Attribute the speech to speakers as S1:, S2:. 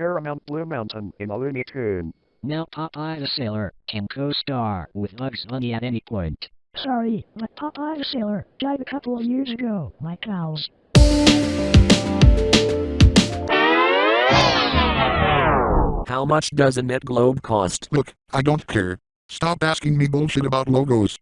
S1: Paramount Blue Mountain in a Looney Tune.
S2: Now Popeye the Sailor can co-star with Bugs Bunny at any point.
S3: Sorry, but Popeye the Sailor died a couple of years ago, My cows.
S4: How much does a net globe cost?
S5: Look, I don't care. Stop asking me bullshit about logos.